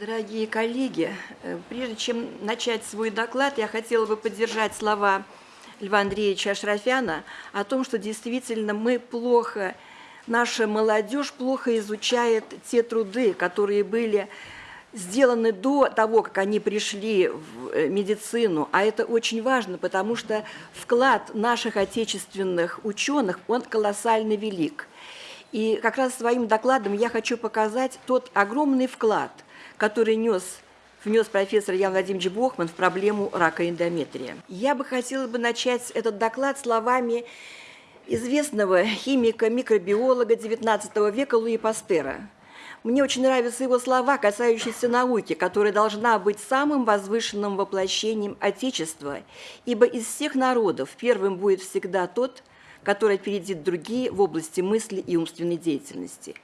Дорогие коллеги, э, прежде чем начать свой доклад, я хотела бы поддержать слова Льва Андреевича Ашрафяна о том, что действительно мы плохо, наша молодежь плохо изучает те труды, которые были сделаны до того, как они пришли в э, медицину, а это очень важно, потому что вклад наших отечественных ученых, он колоссально велик. И как раз своим докладом я хочу показать тот огромный вклад – который нес, внес профессор Ян Владимирович Бохман в проблему рака эндометрия. Я бы хотела бы начать этот доклад словами известного химика-микробиолога XIX века Луи Пастера. Мне очень нравятся его слова, касающиеся науки, которая должна быть самым возвышенным воплощением Отечества, ибо из всех народов первым будет всегда тот, который опередит другие в области мысли и умственной деятельности.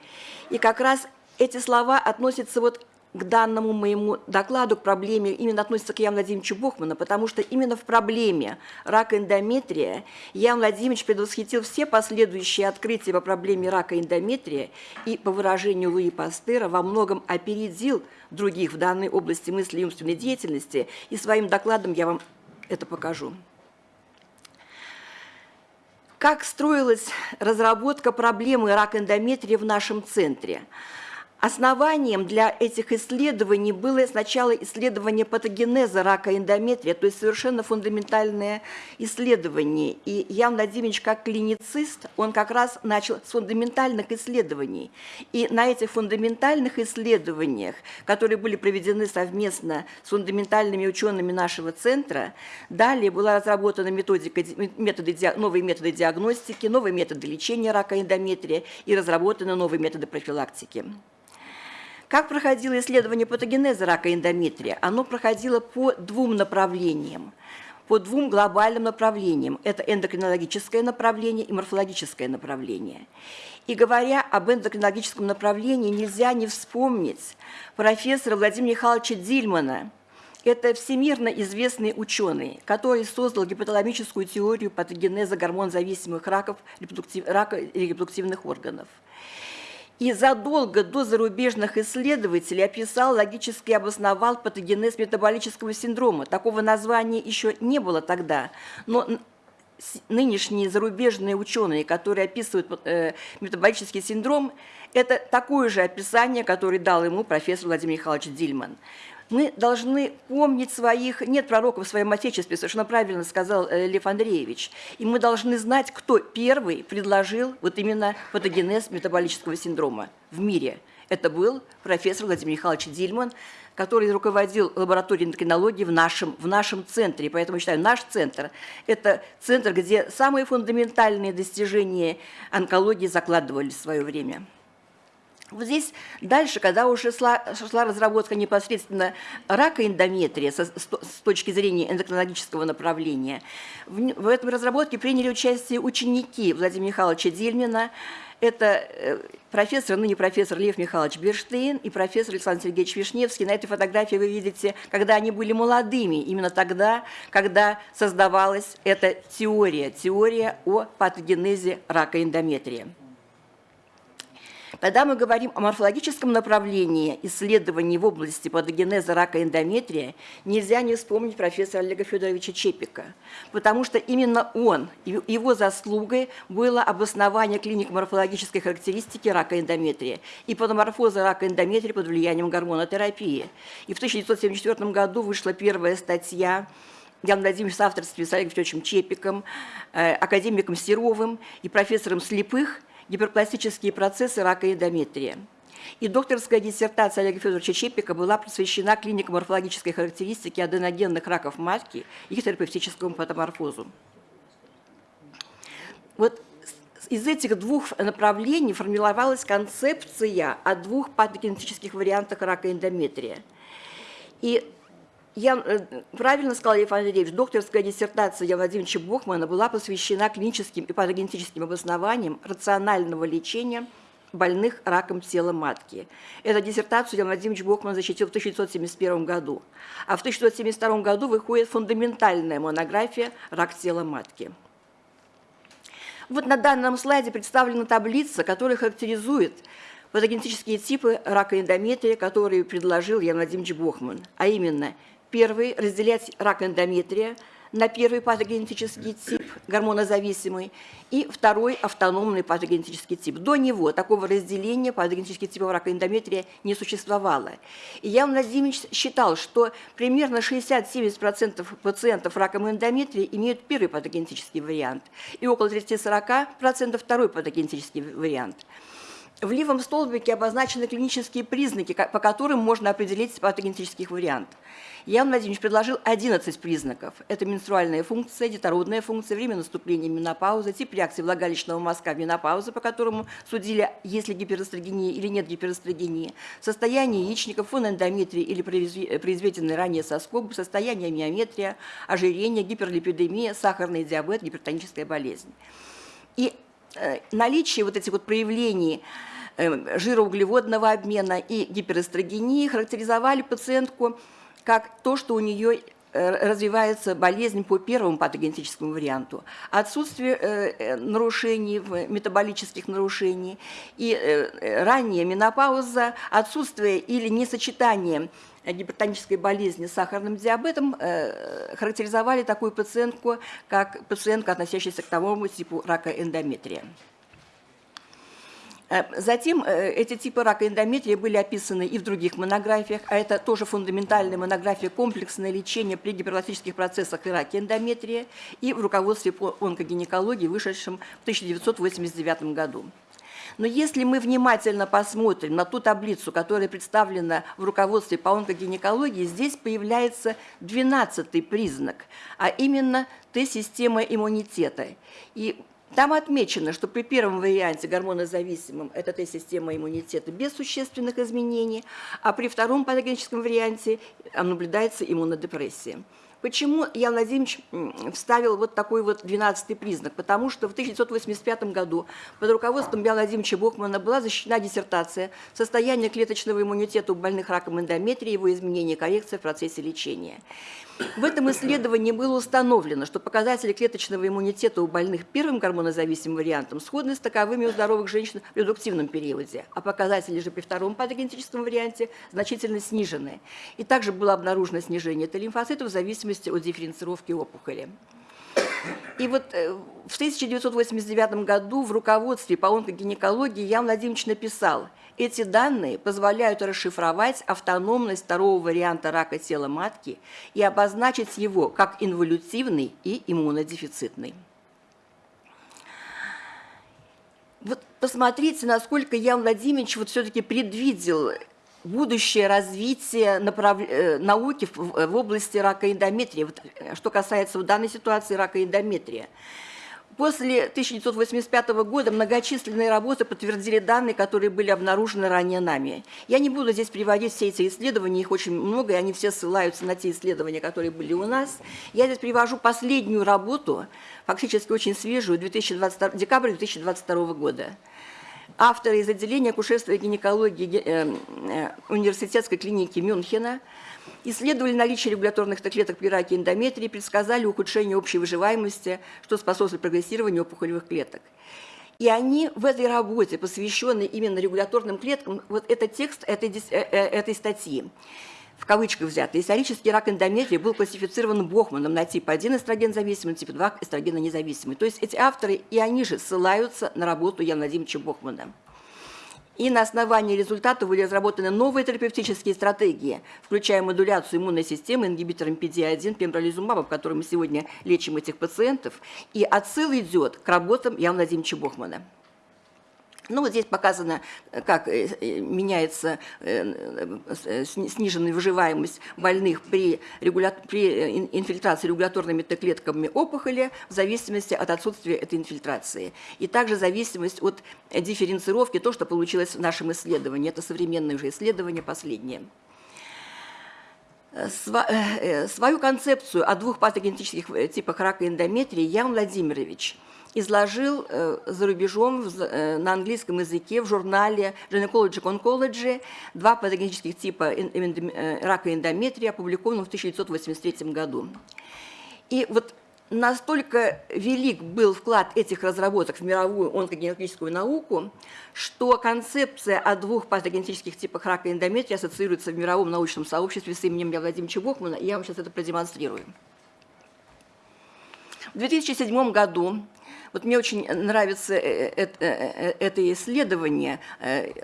И как раз эти слова относятся вот к данному моему докладу, к проблеме, именно относится к Яну Владимировичу Бухману, потому что именно в проблеме рака эндометрия Ян Владимирович предвосхитил все последующие открытия по проблеме рака эндометрия и, по выражению Луи Пастера, во многом опередил других в данной области мысли и умственной деятельности, и своим докладом я вам это покажу. Как строилась разработка проблемы рака эндометрия в нашем центре – Основанием для этих исследований было сначала исследование патогенеза рака эндометрия, то есть совершенно фундаментальное исследование. И Ян Владимирович, как клиницист, он как раз начал с фундаментальных исследований. И на этих фундаментальных исследованиях, которые были проведены совместно с фундаментальными учеными нашего центра, далее была разработана методика, методы, новые методы диагностики, новые методы лечения рака эндометрия и разработаны новые методы профилактики. Как проходило исследование патогенеза рака эндометрия? Оно проходило по двум направлениям по двум глобальным направлениям. Это эндокринологическое направление и морфологическое направление. И говоря об эндокринологическом направлении, нельзя не вспомнить профессора Владимира Михайловича Дильмана. Это всемирно известный ученый, который создал гипоталамическую теорию патогенеза гормонзависимых раков репродуктив, рака репродуктивных органов и задолго до зарубежных исследователей описал, логически обосновал патогенез метаболического синдрома. Такого названия еще не было тогда, но нынешние зарубежные ученые, которые описывают э, метаболический синдром, это такое же описание, которое дал ему профессор Владимир Михайлович Дильман. Мы должны помнить своих, нет пророков в своем Отечестве, совершенно правильно сказал э, Лев Андреевич. И мы должны знать, кто первый предложил вот именно патогенез метаболического синдрома в мире. Это был профессор Владимир Михайлович Дильман, который руководил лабораторией эндокринологии в нашем, в нашем центре. Поэтому считаю, наш центр – это центр, где самые фундаментальные достижения онкологии закладывались в свое время. Вот здесь дальше, когда уже шла, шла разработка непосредственно рака эндометрия со, с, с точки зрения эндокринологического направления, в, в этом разработке приняли участие ученики Владимира Михайловича Дельмина, это э, профессор, ныне профессор Лев Михайлович Берштейн и профессор Александр Сергеевич Вишневский. На этой фотографии вы видите, когда они были молодыми, именно тогда, когда создавалась эта теория, теория о патогенезе рака эндометрия. Когда мы говорим о морфологическом направлении исследований в области патогенеза рака эндометрия, нельзя не вспомнить профессора Олега Федоровича Чепика, потому что именно он, его заслугой было обоснование клиник морфологической характеристики рака эндометрия и патоморфоза рака эндометрия под влиянием гормонотерапии. И в 1974 году вышла первая статья Ян Владимирович в авторстве с Олегом Федоровичем Чепиком, э, академиком Серовым и профессором Слепых – гиперпластические процессы рака и эндометрия. И докторская диссертация Олега Федоровича Чепика была посвящена клинико-морфологической характеристике аденогенных раков матки и их терапевтическому патоморфозу. Вот из этих двух направлений формировалась концепция о двух патогенетических вариантах рака эндометрия. И я э, правильно сказал Лев Андреевич, докторская диссертация Яна Владимировича Бохмана была посвящена клиническим и патогенетическим обоснованиям рационального лечения больных раком тела матки. Эту диссертацию Ян Владимирович Бохман защитил в 1971 году. А в 1972 году выходит фундаментальная монография «Рак тела матки». Вот на данном слайде представлена таблица, которая характеризует патогенетические типы рака эндометрия, которые предложил Ян Владимирович Бохман, а именно, первый – разделять рак эндометрия – на первый патогенетический тип, гормонозависимый, и второй автономный патогенетический тип. До него такого разделения патогенетических типов рака эндометрия не существовало. И Ян Владимирович считал, что примерно 60-70% пациентов раком эндометрия имеют первый патогенетический вариант, и около 30-40% второй патогенетический вариант. В левом столбике обозначены клинические признаки, по которым можно определить патогенетический вариант. Ян Владимирович предложил 11 признаков. Это менструальная функция, детородная функция, время наступления менопаузы, тип реакции влагалищного мазка в менопаузу, по которому судили, есть ли гиперэстрогения или нет гиперэстрогении, состояние яичников, фон эндометрии или произведенный ранее соскоб, состояние миометрия, ожирение, гиперлипидемия, сахарный диабет, гипертоническая болезнь. И э, наличие вот этих вот проявлений жироуглеводного обмена и гиперэстрогении характеризовали пациентку как то, что у нее э, развивается болезнь по первому патогенетическому варианту, отсутствие э, нарушений, метаболических нарушений и ранняя менопауза, отсутствие или несочетание гипертонической болезни с сахарным диабетом характеризовали такую пациентку, как пациентка, относящаяся к тому типу рака эндометрия. Э, затем э, эти типы рака эндометрия были описаны и в других монографиях, а это тоже фундаментальная монография «Комплексное лечение при гиперпластических процессах и раке эндометрия» и в руководстве по онкогинекологии, вышедшем в 1989 году. Но если мы внимательно посмотрим на ту таблицу, которая представлена в руководстве по онкогинекологии, здесь появляется 12 признак, а именно Т-система иммунитета. И там отмечено, что при первом варианте гормонозависимом это Т-система иммунитета без существенных изменений, а при втором патогеническом варианте наблюдается иммунодепрессия. Почему Ян Владимирович вставил вот такой вот 12 признак? Потому что в 1985 году под руководством Яна Владимировича Бохмана была защищена диссертация «Состояние клеточного иммунитета у больных раком эндометрии, его изменение и коррекция в процессе лечения». В этом исследовании было установлено, что показатели клеточного иммунитета у больных первым гормонозависимым вариантом сходны с таковыми у здоровых женщин в редуктивном периоде, а показатели же при втором патогенетическом варианте значительно снижены. И также было обнаружено снижение Т-лимфоцитов в зависимости от дифференцировки опухоли. И вот э, в 1989 году в руководстве по онкогинекологии Ян Владимирович написал – эти данные позволяют расшифровать автономность второго варианта рака тела матки и обозначить его как инволютивный и иммунодефицитный. Вот посмотрите, насколько Ян Владимирович вот все-таки предвидел будущее развитие направ... Э, науки в области рака эндометрия, вот, э, что касается в данной ситуации рака эндометрия. После 1985 года многочисленные работы подтвердили данные, которые были обнаружены ранее нами. Я не буду здесь приводить все эти исследования, их очень много, и они все ссылаются на те исследования, которые были у нас. Я здесь привожу последнюю работу, фактически очень свежую, 2022, декабрь 2022 года. Авторы из отделения акушерства и гинекологии э, э, университетской клиники Мюнхена – Исследовали наличие регуляторных клеток при раке эндометрии, предсказали ухудшение общей выживаемости, что способствует прогрессированию опухолевых клеток. И они в этой работе, посвященной именно регуляторным клеткам, вот этот текст этой, э, этой статьи, в кавычках взятый, исторический рак эндометрии был классифицирован Бохманом на тип 1 эстроген зависимый, тип 2 эстрогена независимый. То есть эти авторы и они же ссылаются на работу Яна Владимировича Бохмана. И на основании результатов были разработаны новые терапевтические стратегии, включая модуляцию иммунной системы ингибитором PD-1, пембролизумабом, которым мы сегодня лечим этих пациентов. И отсыл идет к работам Яна Владимировича Бохмана. Ну, вот здесь показано, как э, э, меняется э, сниженная выживаемость больных при, регуля... при инфильтрации регуляторными Т-клетками опухоли в зависимости от отсутствия этой инфильтрации. И также зависимость от дифференцировки, то, что получилось в нашем исследовании. Это современное уже исследование, последнее. Свою концепцию о двух патогенетических типах рака эндометрии Ян Владимирович – изложил э, за рубежом э, на английском языке в журнале Gynecology Oncology два патогенических типа э, рака эндометрия, опубликованном в 1983 году. И вот настолько велик был вклад этих разработок в мировую онкогенетическую науку, что концепция о двух патогенетических типах рака эндометрия ассоциируется в мировом научном сообществе с именем Льва Владимировича Бохмана, и я вам сейчас это продемонстрирую. В 2007 году вот мне очень нравится э, э, э, это исследование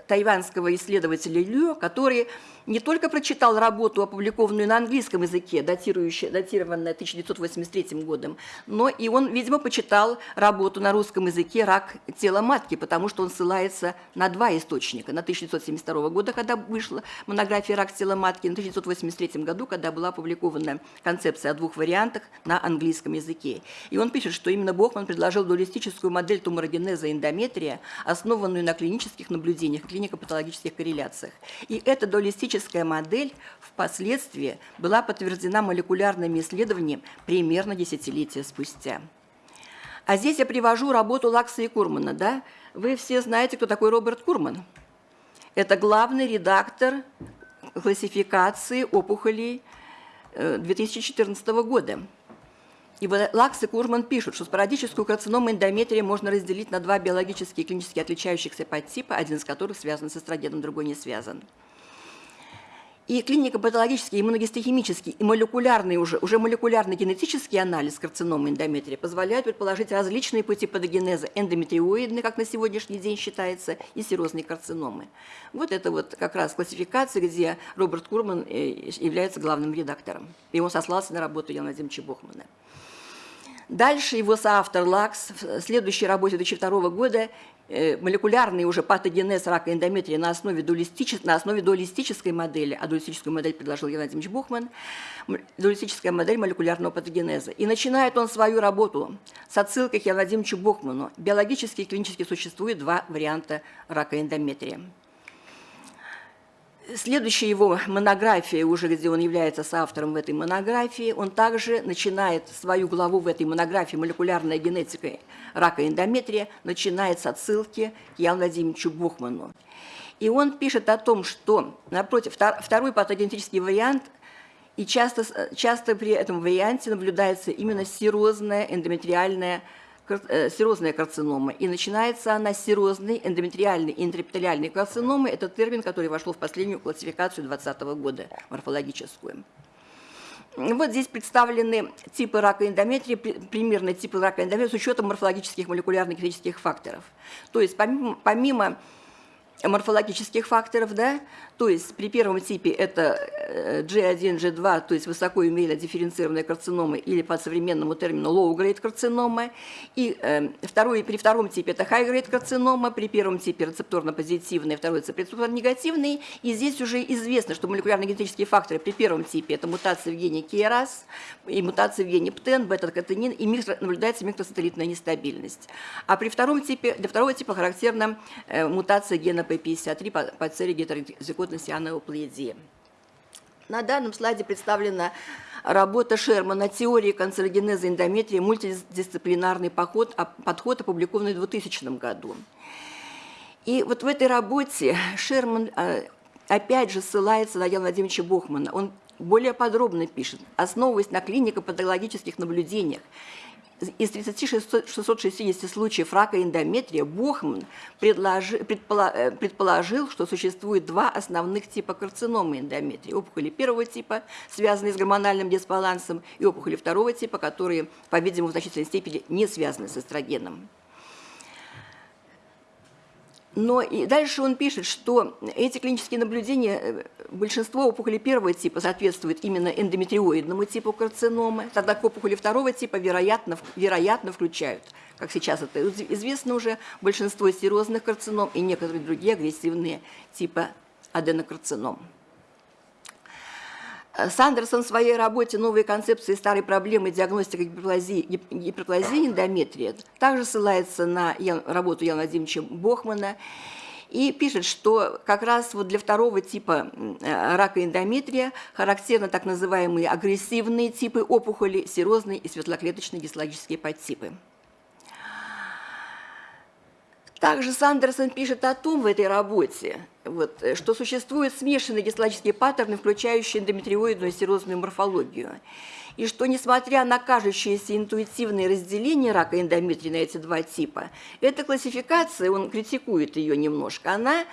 тайванского исследователя Лю, который не только прочитал работу, опубликованную на английском языке, датированную 1983 годом, но и он, видимо, почитал работу на русском языке «Рак тела матки», потому что он ссылается на два источника. На 1972 года, когда вышла монография «Рак тела матки», на 1983 году, когда была опубликована концепция о двух вариантах на английском языке. И он пишет, что именно Бохман предложил дуалистическую модель туморогенеза эндометрия, основанную на клинических наблюдениях, клинико-патологических корреляциях. И эта дуалистическая модель впоследствии была подтверждена молекулярными исследованиями примерно десятилетия спустя. А здесь я привожу работу Лакса и Курмана. Да? Вы все знаете, кто такой Роберт Курман. Это главный редактор классификации опухолей 2014 э, года. И Лакс и Курман пишут, что спорадическую карциному эндометрия можно разделить на два биологически и клинически отличающихся подтипа, один из которых связан с эстрогеном, другой не связан. И клинико-патологический, иммуногистохимический и молекулярный уже, уже молекулярный генетический анализ карциномы эндометрия позволяет предположить различные пути патогенеза эндометриоидной, как на сегодняшний день считается, и серозной карциномы. Вот это вот как раз классификация, где Роберт Курман э, является главным редактором. И он сослался на работу Яна Владимировича Бохмана. Дальше его соавтор Лакс в следующей работе 2002 года Э, молекулярный уже патогенез рака эндометрия на основе, дуалистичес, на основе дуалистической модели, а дуалистическую модель предложил Геннадий Владимирович Бухман, дуалистическая модель молекулярного патогенеза. И начинает он свою работу с отсылкой к Геннадию Бухману. Биологически и клинически существует два варианта рака эндометрия. Следующая его монография, уже где он является соавтором в этой монографии, он также начинает свою главу в этой монографии «Молекулярная генетика рака эндометрия», начинает с отсылки к Яну Владимировичу Бухману. И он пишет о том, что, напротив, второй патогенетический вариант и часто, часто при этом варианте наблюдается именно серозная эндометриальная Э, серозная карцинома. И начинается она с серозной эндометриальной и интрапиталиальной карциномы. Это термин, который вошел в последнюю классификацию 2020 года, морфологическую. Вот здесь представлены типы рака эндометрия, примерно типы рака эндометрия с учетом морфологических молекулярных физических факторов. То есть помимо, помимо морфологических факторов, да, то есть при первом типе это G1, э, G2, то есть высоко дифференцированная карцинома или по современному термину low-grade карцинома, и э, второй, при втором типе это high-grade карцинома, при первом типе рецепторно-позитивный, второй типе рецепторно-негативный, и здесь уже известно, что молекулярно-генетические факторы при первом типе это мутация в гене KRAS и мутация в гене ПТЕН, бета-катенин, и микро, наблюдается микросателлитная нестабильность. А при втором типе, для второго типа характерна э, мутация гена P53 по, по цели гетерозиготности анеоплазии. На данном слайде представлена работа Шермана «Теория канцерогенеза эндометрия. Мультидисциплинарный подход», подход опубликованный в 2000 году. И вот в этой работе Шерман а, опять же ссылается на Яна Владимировича Бохмана. Он более подробно пишет, основываясь на клинико-патологических наблюдениях из 3660 случаев рака эндометрия Бохман предположил, предположил, что существует два основных типа карциномы эндометрия. Опухоли первого типа, связанные с гормональным дисбалансом, и опухоли второго типа, которые, по-видимому, в значительной степени не связаны с эстрогеном. Но и дальше он пишет, что эти клинические наблюдения, э, большинство опухолей первого типа соответствует именно эндометриоидному типу карциномы, тогда к опухоли второго типа вероятно, вероятно включают, как сейчас это известно уже, большинство серозных карцином и некоторые другие агрессивные типа аденокарцином. Сандерсон в своей работе «Новые концепции старой проблемы диагностика гиперплазии, гиперплазии эндометрия» также ссылается на работу Яна Владимировича Бохмана и пишет, что как раз вот для второго типа рака эндометрия характерны так называемые агрессивные типы опухоли, серозные и светлоклеточные гистологические подтипы. Также Сандерсон пишет о том в этой работе, вот, э, что существуют смешанные гистологические паттерны, включающие эндометриоидную серозную морфологию. И что, несмотря на кажущееся интуитивное разделение рака эндометрия на эти два типа, эта классификация, он критикует ее немножко, она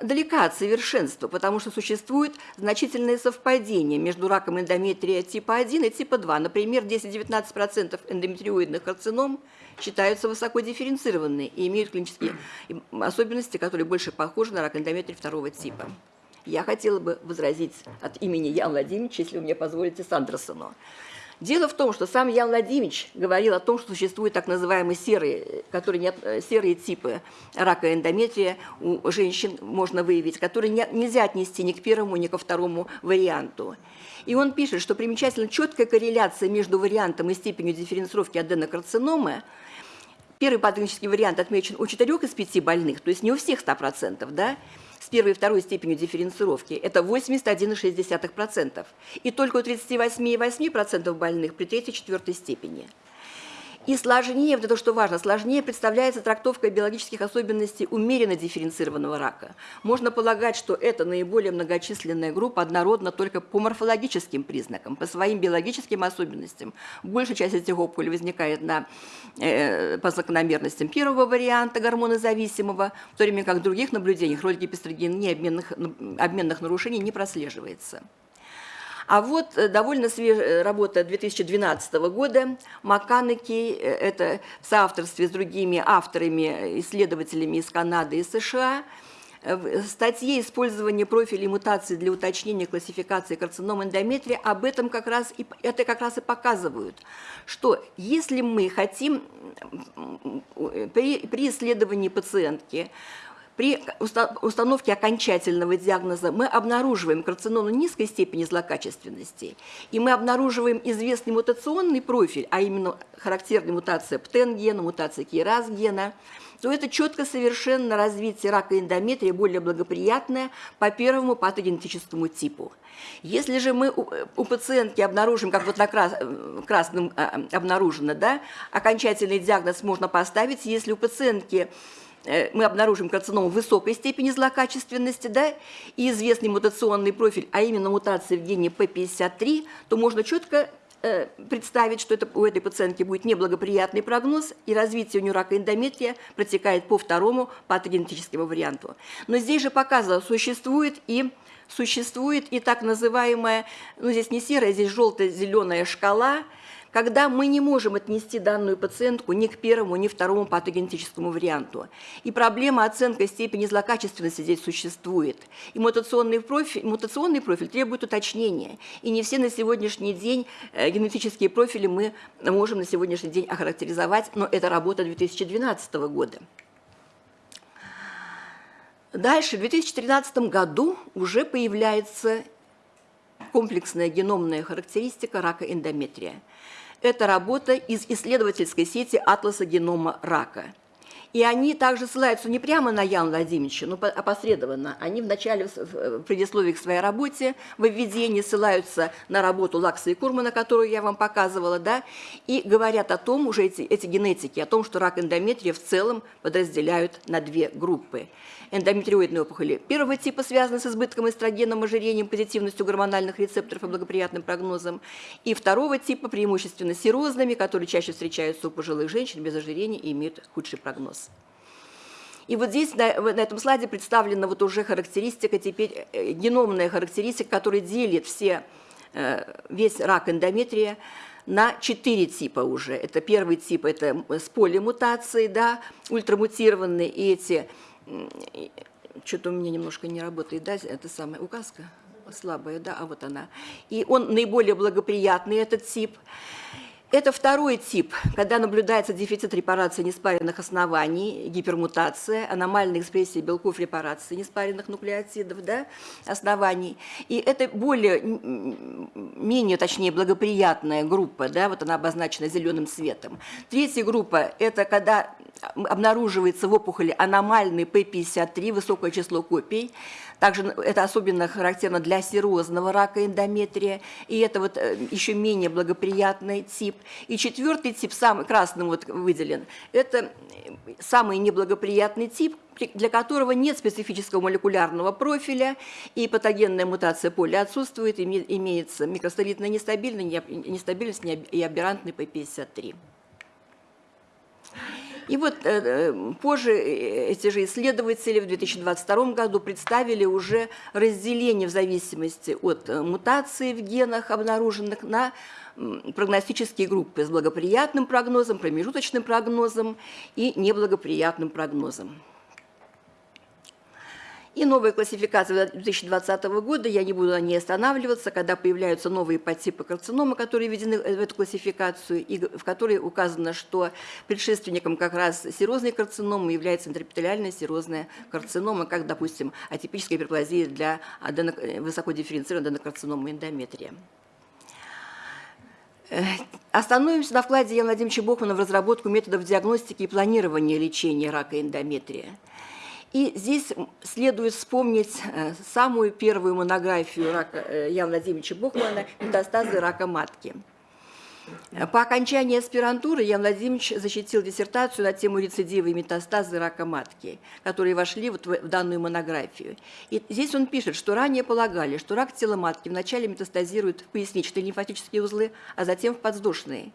далека от совершенства, потому что существует значительное совпадение между раком эндометрия типа 1 и типа 2. Например, 10-19% эндометриоидных карцином считаются высоко дифференцированными и имеют клинические особенности, которые больше похожи на рак эндометрия второго типа. Я хотела бы возразить от имени Яна Владимировича, если вы мне позволите, Сандерсону. Дело в том, что сам Ян Владимирович говорил о том, что существуют так называемые серые, которые не, серые типы рака эндометрия у женщин можно выявить, которые не, нельзя отнести ни к первому, ни ко второму варианту. И он пишет, что примечательно четкая корреляция между вариантом и степенью дифференцировки аденокарциномы Первый патологический вариант отмечен у 4 из 5 больных, то есть не у всех 100%, да, с первой и второй степенью дифференцировки, это 81,6%. И только у 38,8% больных при третьей и четвертой степени. И сложнее, вот это что важно, сложнее представляется трактовка биологических особенностей умеренно дифференцированного рака. Можно полагать, что это наиболее многочисленная группа однородна только по морфологическим признакам, по своим биологическим особенностям. Большая часть этих опухолей возникает на, э, по закономерностям первого варианта гормонозависимого, в то время как в других наблюдениях роль гипестрогена обменных, обменных нарушений не прослеживается. А вот э, довольно свежая работа 2012 года. Макканеки, э, это в соавторстве с другими авторами, исследователями из Канады и США, в статье «Использование профилей мутаций для уточнения классификации карцином эндометрия» об этом как раз и, это как раз и показывают, что если мы хотим при, при исследовании пациентки при установке окончательного диагноза мы обнаруживаем карциному низкой степени злокачественности, и мы обнаруживаем известный мутационный профиль, а именно характерная мутация ПТЕН-гена, мутация КИРАС-гена, то это четко совершенно развитие рака эндометрия более благоприятное по первому патогенетическому типу. Если же мы у, пациентки обнаружим, как вот на крас, красном а, обнаружено, да, окончательный диагноз можно поставить, если у пациентки Э, мы обнаружим карциному высокой степени злокачественности, да, и известный мутационный профиль, а именно мутация в гене P53, то можно четко э, представить, что это, у этой пациентки будет неблагоприятный прогноз, и развитие у нее рака эндометрия протекает по второму патогенетическому варианту. Но здесь же показано, существует и существует и так называемая, ну здесь не серая, здесь желто-зеленая шкала – когда мы не можем отнести данную пациентку ни к первому, ни второму патогенетическому варианту. И проблема оценки степени злокачественности здесь существует. И мутационный профиль, мутационный профиль требует уточнения. И не все на сегодняшний день э, генетические профили мы можем на сегодняшний день охарактеризовать, но это работа 2012 года. Дальше, в 2013 году уже появляется комплексная геномная характеристика рака эндометрия – это работа из исследовательской сети «Атласа генома рака». И они также ссылаются не прямо на Яна Владимировича, но опосредованно. Они в начале, в предисловии к своей работе, в введении ссылаются на работу Лакса и Курмана, которую я вам показывала, да, и говорят о том, уже эти, эти генетики, о том, что рак эндометрия в целом подразделяют на две группы – эндометриоидные опухоли первого типа связаны с избытком эстрогеном, ожирением, позитивностью гормональных рецепторов и благоприятным прогнозом, и второго типа преимущественно серозными, которые чаще встречаются у пожилых женщин без ожирения и имеют худший прогноз. И вот здесь на, на этом слайде представлена вот уже характеристика, теперь э, геномная характеристика, которая делит все, э, весь рак эндометрия на четыре типа уже. Это первый тип, это с полимутацией, да, ультрамутированные, и эти что-то у меня немножко не работает, да, это самая указка слабая, да, а вот она. И он наиболее благоприятный, этот тип. Это второй тип, когда наблюдается дефицит репарации неспаренных оснований, гипермутация, аномальная экспрессия белков репарации неспаренных нуклеотидов, да, оснований. И это более, менее, точнее, благоприятная группа, да, вот она обозначена зеленым цветом. Третья группа – это когда обнаруживается в опухоли аномальный P53, высокое число копий, также это особенно характерно для серозного рака эндометрия, и это вот э, еще менее благоприятный тип. И четвертый тип, самый красным вот выделен, это самый неблагоприятный тип, для которого нет специфического молекулярного профиля, и патогенная мутация поля отсутствует, имеется микростолитная нестабильность и аберрантный P53. И вот э, э, позже э, эти же исследователи в 2022 году представили уже разделение в зависимости от мутации в генах, обнаруженных на прогностические группы с благоприятным прогнозом, промежуточным прогнозом и неблагоприятным прогнозом. И новая классификация 2020 года, я не буду на ней останавливаться, когда появляются новые подтипы карциномы, которые введены в эту классификацию, и в которой указано, что предшественником как раз серозной карциномы является интерпиталиальная серозная карцинома, как, допустим, атипическая гиперплазия для адено... высокодифференцированной аденокарциномы эндометрия. Э, остановимся на вкладе Яна Владимировича Бохмана в разработку методов диагностики и планирования лечения рака эндометрия. И здесь следует вспомнить э, самую первую монографию рака э, Яна Владимировича Бухмана «Метастазы рака матки». По окончании аспирантуры Ян Владимирович защитил диссертацию на тему рецидивы и метастазы рака матки, которые вошли вот в данную монографию. И здесь он пишет, что ранее полагали, что рак тела матки вначале метастазирует в поясничные лимфатические узлы, а затем в подвздошные.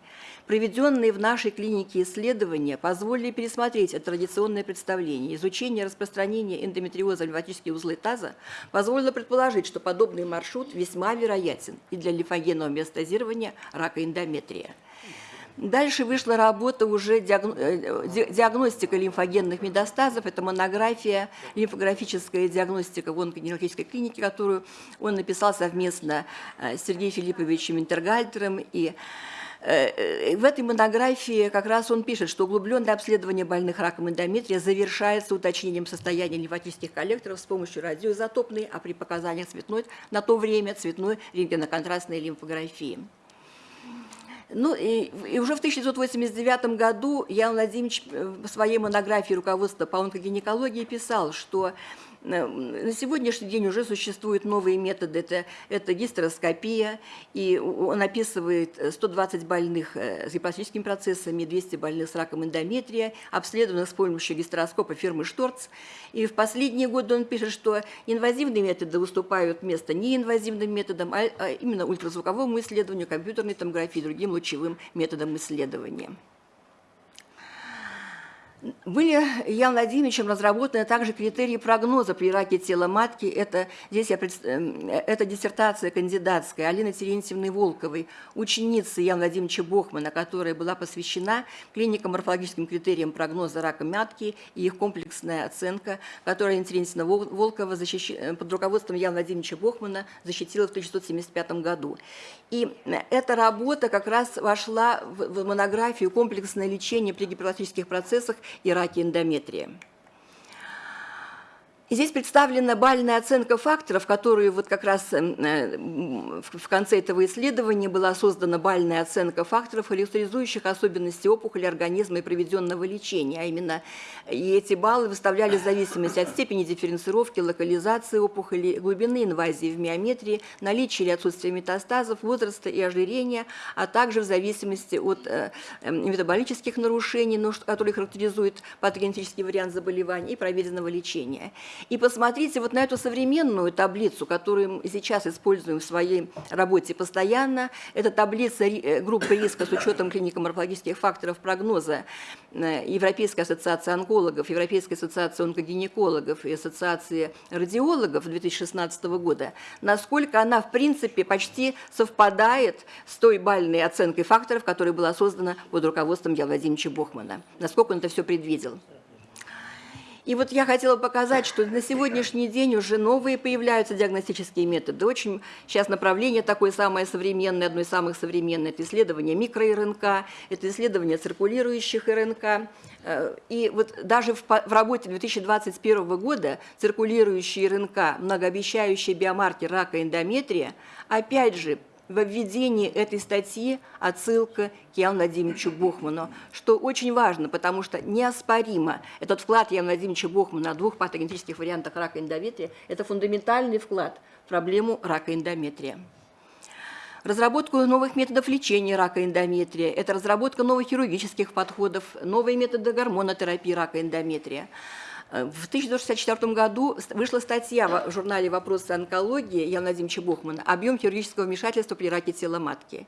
Проведенные в нашей клинике исследования позволили пересмотреть это традиционное представление. Изучение распространения эндометриоза в лимфатические узлы таза позволило предположить, что подобный маршрут весьма вероятен и для лимфогенного метастазирования рака эндометрия. Дальше вышла работа уже э, диагностика лимфогенных метастазов. Это монография «Лимфографическая диагностика в онкогенетической клинике», которую он написал совместно э, с Сергеем Филипповичем Интергальтером и э, в этой монографии как раз он пишет, что углубленное обследование больных раком эндометрия завершается уточнением состояния лимфатических коллекторов с помощью радиоизотопной, а при показаниях цветной на то время цветной рентгеноконтрастной лимфографии. Ну и, и уже в 1989 году Ян Владимирович э, в своей монографии руководства по онкогинекологии писал, что на сегодняшний день уже существуют новые методы, это, это гистероскопия, и он описывает 120 больных э, с гипотетическими процессами, 200 больных с раком эндометрия, обследованных с помощью гистероскопа фирмы Шторц. И в последние годы он пишет, что инвазивные методы выступают вместо неинвазивным методам, а, а именно ультразвуковому исследованию, компьютерной томографии и другим лучевым методам исследования. Были Ян Владимировичем разработаны также критерии прогноза при раке тела матки. Это, здесь я, эм, это диссертация кандидатская Алины Терентьевны Волковой, ученицы Яна Владимировича Бохмана, которая была посвящена клинико-морфологическим критериям прогноза рака матки и их комплексная оценка, которую Алина Терентьевна Волкова защищ... Э, под руководством Яна Владимировича Бохмана защитила в 1975 году. И эта работа как раз вошла в монографию «Комплексное лечение при гипертрофических процессах и раке эндометрия. Здесь представлена бальная оценка факторов, которую вот как раз эм, э, в конце этого исследования была создана бальная оценка факторов, характеризующих особенности опухоли организма и проведенного лечения. А именно и эти баллы выставляли в зависимости от степени дифференцировки, локализации опухоли, глубины инвазии в миометрии, наличия или отсутствия метастазов, возраста и ожирения, а также в зависимости от э, эм, метаболических нарушений, которые характеризуют патогенетический вариант заболевания и проведенного лечения. И посмотрите вот на эту современную таблицу, которую мы сейчас используем в своей работе постоянно. Это таблица э, группы риска с учетом клинико-морфологических факторов прогноза э, Европейской ассоциации онкологов, Европейской ассоциации онкогинекологов и Ассоциации радиологов 2016 года. Насколько она, в принципе, почти совпадает с той бальной оценкой факторов, которая была создана под руководством Яна Владимировича Бохмана. Насколько он это все предвидел. И вот я хотела показать, что на сегодняшний день уже новые появляются диагностические методы. Очень сейчас направление такое самое современное, одно из самых современных, это исследование микро-РНК, это исследование циркулирующих РНК. Э, и вот даже в, работе 2021 года циркулирующий РНК, многообещающий биомаркер рака эндометрия, опять же, во введении этой статьи отсылка к Яну Владимировичу Бохману, что очень важно, потому что неоспоримо этот вклад Яна Владимировича Бохмана о двух патогенетических вариантах рака эндометрия – это фундаментальный вклад в проблему рака эндометрия. разработку новых методов лечения рака эндометрия, это разработка новых хирургических подходов, новые методы гормонотерапии рака эндометрия – в 1964 году вышла статья в журнале «Вопросы онкологии» Яна Владимировича Бухмана «Объем хирургического вмешательства при раке тела матки».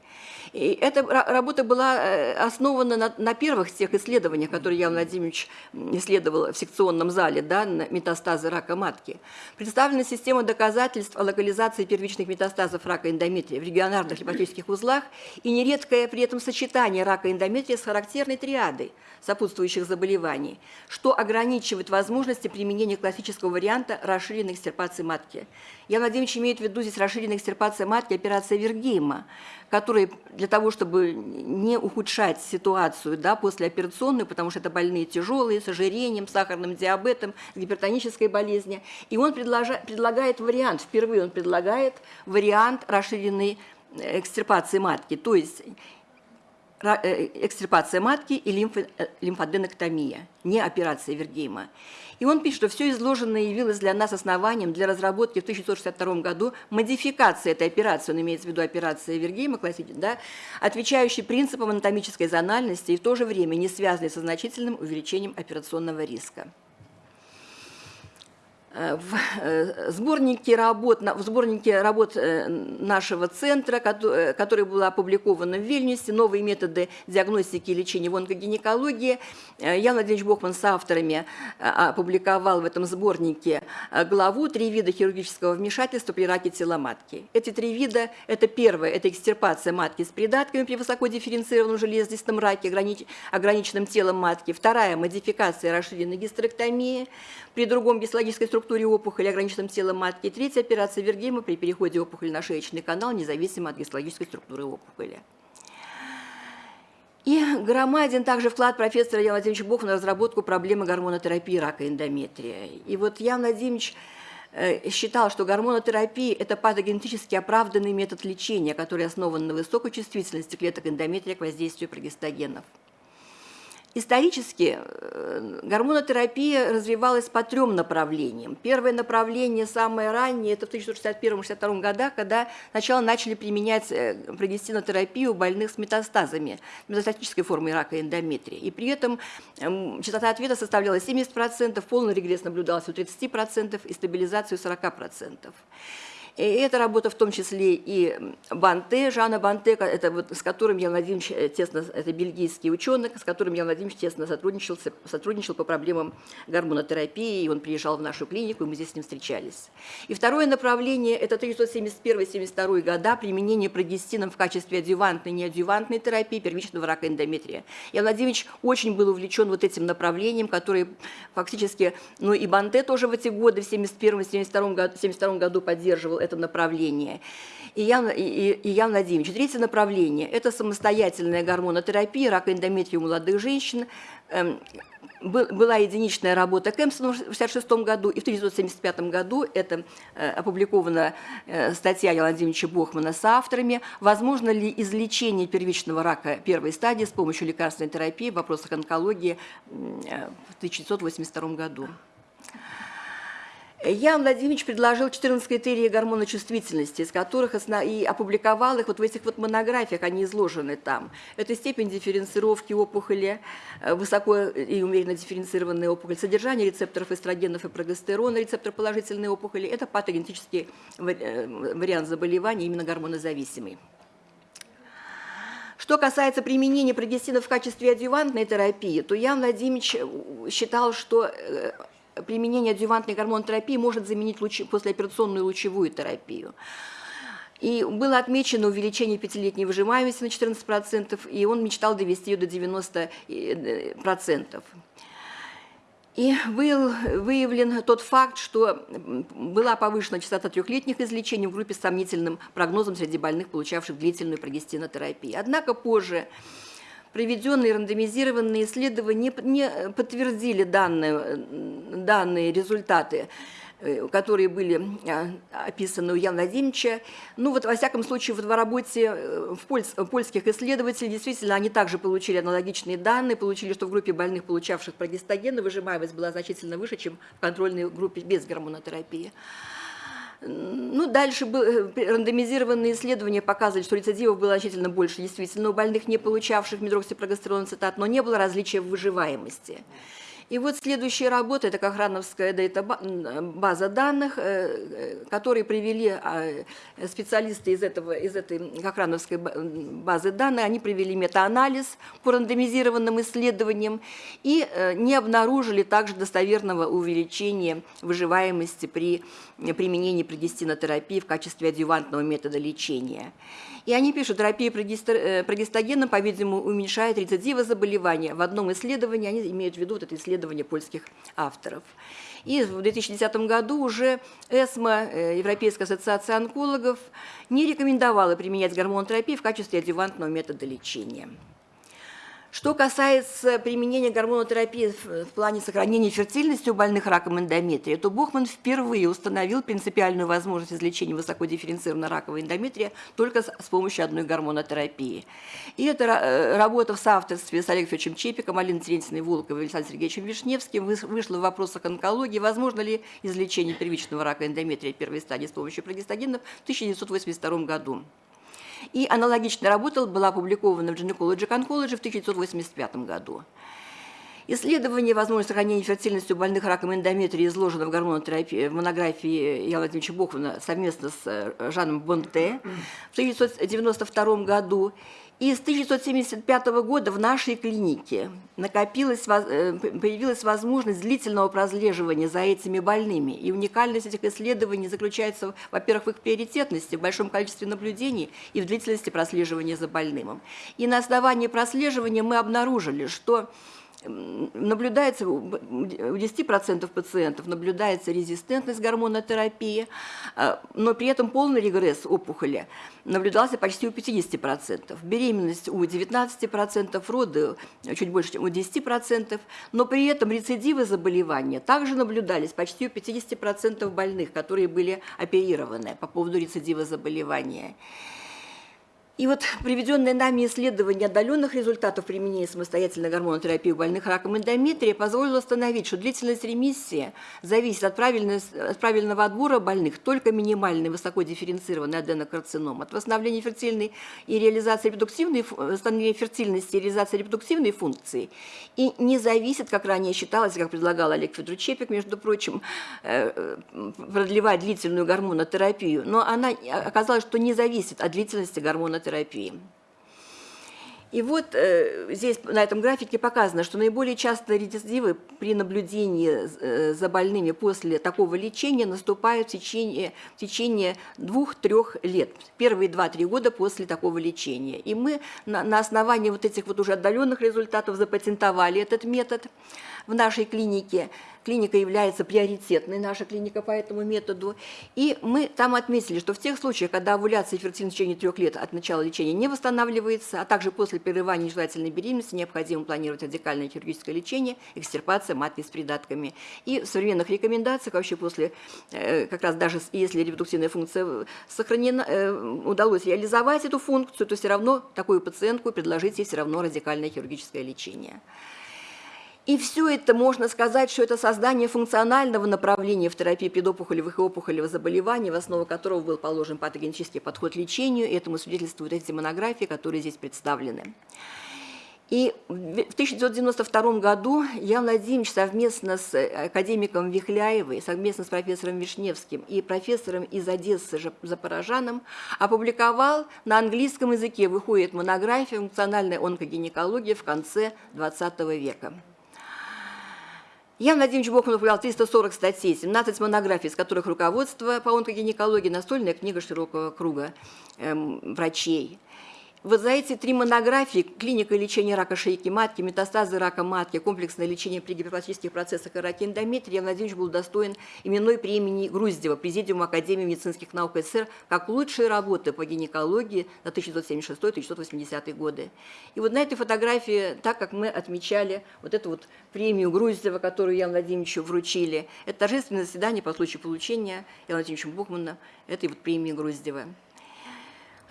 И эта работа была э, основана на, на первых тех исследованиях, которые Ян Владимирович исследовал в секционном зале, да, на метастазы рака матки. Представлена система доказательств о локализации первичных метастазов рака эндометрия в регионарных лимфатических узлах и нередкое при этом сочетание рака эндометрия с характерной триадой сопутствующих заболеваний, что ограничивает возможность возможности применения классического варианта расширенной экстирпации матки. Я, Владимирович, имею в виду здесь расширенная экстирпация матки, операция Вергейма, которая для того, чтобы не ухудшать ситуацию да, послеоперационную, потому что это больные тяжелые, с ожирением, сахарным диабетом, гипертонической болезнью. И он предлагает вариант, впервые он предлагает вариант расширенной экстирпации матки, то есть э, экстирпация матки и э, лимфоденоктомия, не операция Вергейма. И он пишет, что все изложенное явилось для нас основанием для разработки в 1962 году модификации этой операции, он имеется в виду операция Вергейма, да, отвечающей принципам анатомической зональности и в то же время не связанной со значительным увеличением операционного риска. Э, в э, сборнике работ, в сборнике работ э, нашего центра, который был опубликован в Вильнюсе, «Новые методы диагностики и лечения в онкогинекологии», Ян Владимирович Бохман с авторами опубликовал в этом сборнике главу «Три вида хирургического вмешательства при раке тела матки». Эти три вида – это первое – это экстирпация матки с придатками при высокодифференцированном железистом раке, ограниченным телом матки. Вторая – модификация расширенной гистерэктомии при другом гистологической структуре структуре опухоли, ограниченном телом матки. Третья операция Вергейма при переходе опухоли на шеечный канал, независимо от гистологической структуры опухоли. И громаден также вклад профессора Яна Владимировича Бохова на разработку проблемы гормонотерапии рака эндометрия. И вот Ян Владимирович э, считал, что гормонотерапия – это патогенетически оправданный метод лечения, который основан на высокой чувствительности клеток эндометрия к воздействию прогестогенов. Исторически э, гормонотерапия развивалась по трем направлениям. Первое направление, самое раннее, это в 1961-1962 годах, когда сначала начали применять э, прогестинотерапию у больных с метастазами, метастатической формой рака эндометрия. И при этом эм, частота ответа составляла 70%, полный регресс наблюдался у 30% и стабилизацию 40%. И эта работа в том числе и Банте, Жанна Банте, это вот, с которым я Владимирович э, тесно, это бельгийский ученый, с которым я Владимирович тесно сотрудничал, сотрудничал по проблемам гормонотерапии, и он приезжал в нашу клинику, и мы здесь с ним встречались. И второе направление – это 1971-1972 года применение прогестином в качестве адювантной неадювантной терапии первичного рака эндометрия. Я Владимирович очень был увлечен вот этим направлением, которое фактически, ну и Банте тоже в эти годы, в 1971-1972 году, году поддерживал это направление. И Ян, и, и Ян Владимирович. Третье направление – это самостоятельная гормонотерапия рака эндометрия у молодых женщин. Эм, была единичная работа Кэмпсона в 1966 году, и в 1975 году это э, опубликована э, статья Яна Владимировича Бохмана с авторами «Возможно ли излечение первичного рака первой стадии с помощью лекарственной терапии в вопросах онкологии» э, в 1982 году. Ян Владимирович предложил 14 критерий гормона чувствительности, из которых основ... и опубликовал их вот в этих вот монографиях, они изложены там. Это степень дифференцировки опухоли, э, высоко и умеренно дифференцированная опухоль, содержание рецепторов эстрогенов и прогестерона, рецептор положительной опухоли. Это патогенетический э, вариант заболевания, именно гормонозависимый. Что касается применения прогестина в качестве адъювантной терапии, то Ян Владимирович считал, что э, применение адъювантной гормонотерапии может заменить лучи, послеоперационную лучевую терапию. И было отмечено увеличение пятилетней выжимаемости на 14%, и он мечтал довести ее до 90%. И был выявлен тот факт, что была повышена частота трехлетних излечений в группе с сомнительным прогнозом среди больных, получавших длительную прогестинотерапию. Однако позже проведенные рандомизированные исследования не подтвердили данные, данные результаты э, которые были э, описаны у Яна Владимировича. Ну вот, во всяком случае, в работе э, в польс, польских исследователей действительно они также получили аналогичные данные, получили, что в группе больных, получавших прогестогены, выжимаемость была значительно выше, чем в контрольной группе без гормонотерапии. Ну, дальше э, рандомизированные исследования показывали, что рецидивов было значительно больше действительно у больных, не получавших медроксипрогестерон цитат, но не было различия в выживаемости. И вот следующая работа, это Кохрановская база данных, э, э, которые привели а, специалисты из, этого, из этой Кохрановской базы данных, они провели метаанализ по рандомизированным исследованиям и э, не обнаружили также достоверного увеличения выживаемости при применении прогестинотерапии в качестве адъювантного метода лечения. И они пишут, терапия прогестогеном, по-видимому, уменьшает рецидивы заболевания. В одном исследовании они имеют в виду вот это исследование польских авторов. И в 2010 году уже ЭСМА, э, Европейская ассоциация онкологов, не рекомендовала применять гормонотерапию в качестве адъювантного метода лечения. Что касается применения гормонотерапии в плане сохранения фертильности у больных раком эндометрия, то Бухман впервые установил принципиальную возможность излечения высокодифференцированного ракового эндометрия только с помощью одной гормонотерапии. И эта э, работа в соавторстве с Олегом Федоровичем Чепиком, Алиной Терентьевной Волковой и Александром Сергеевичем Вишневским вышла в вопросах онкологии, возможно ли излечение первичного рака эндометрия первой стадии с помощью прогестогенов в 1982 году. И аналогичная работа была опубликована в Gynecologic Oncology в 1985 году. Исследование возможности сохранения фертильности у больных раком эндометрия изложено в гормонотерапии в монографии Яна Владимировича Бохмана совместно с э, Жаном Бонте в 1992 году. И с 1975 года в нашей клинике накопилась, э, появилась возможность длительного прослеживания за этими больными. И уникальность этих исследований заключается, во-первых, в их приоритетности, в большом количестве наблюдений и в длительности прослеживания за больным. И на основании прослеживания мы обнаружили, что наблюдается у 10% пациентов наблюдается резистентность гормонотерапии, а, но при этом полный регресс опухоли наблюдался почти у 50%. Беременность у 19%, роды чуть больше, чем у 10%, но при этом рецидивы заболевания также наблюдались почти у 50% больных, которые были оперированы по поводу рецидива заболевания. И вот приведенное нами исследование отдаленных результатов применения самостоятельной гормонотерапии у больных раком эндометрия позволило установить, что длительность ремиссии зависит от, от правильного отбора больных только минимальной высокодифференцированной аденокарцином, от восстановления фертильной и реализации репродуктивной, восстановления фертильности и реализации репродуктивной функции, и не зависит, как ранее считалось, как предлагал Олег Федорович между прочим, э, продлевать длительную гормонотерапию, но она оказалось, что не зависит от длительности гормонотерапии терапии. И вот э, здесь на этом графике показано, что наиболее часто рецидивы при наблюдении э, за больными после такого лечения наступают в течение, в течение двух-трех лет, первые два-три года после такого лечения. И мы на, на основании вот этих вот уже отдаленных результатов запатентовали этот метод в нашей клинике. Клиника является приоритетной, наша клиника по этому методу. И мы там отметили, что в тех случаях, когда овуляция и фертильность в течение трех лет от начала лечения не восстанавливается, а также после прерывания нежелательной беременности необходимо планировать радикальное хирургическое лечение, экстирпация матки с придатками. И в современных рекомендациях вообще после, э, как раз даже если репродуктивная функция сохранена, э, удалось реализовать эту функцию, то все равно такую пациентку предложить ей все равно радикальное хирургическое лечение. И все это можно сказать, что это создание функционального направления в терапии предопухолевых и опухолевых заболеваний, в основу которого был положен патогенетический подход к лечению. И этому свидетельствуют эти монографии, которые здесь представлены. И в 1992 году Ян Владимирович совместно с академиком Вихляевой, совместно с профессором Вишневским и профессором из Одессы Запорожаном опубликовал на английском языке, выходит монография «Функциональная онкогинекология в конце XX века». Ян Владимирович Бохманов управлял 340 статей, 17 монографий, из которых руководство по онкогинекологии, настольная книга широкого круга эм, врачей. Вот за эти три монографии «Клиника лечения рака шейки матки», «Метастазы рака матки», «Комплексное лечение при гипертрофических процессах и раке эндометрия» Иван Владимирович был достоин именной премии Груздева, Президиума Академии медицинских наук СССР, как лучшие работы по гинекологии на 1976-1980 годы. И вот на этой фотографии, так как мы отмечали вот эту вот премию Груздева, которую Яну Владимировичу вручили, это торжественное заседание по случаю получения Яна Владимировичем Бухмана этой вот премии Груздева.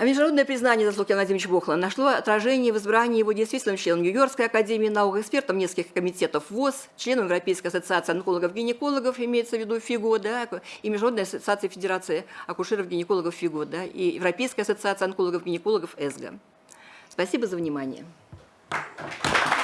А международное признание заслуг Ивана Владимировича Бохла нашло отражение в избрании его действительным членом Нью-Йоркской академии наук, экспертом нескольких комитетов ВОЗ, членом Европейской ассоциации онкологов-гинекологов, имеется в виду ФИГО, да, и Международной ассоциации Федерации акушеров-гинекологов ФИГО, да, и Европейской ассоциации онкологов-гинекологов ЭСГО. Спасибо за внимание. Thank you.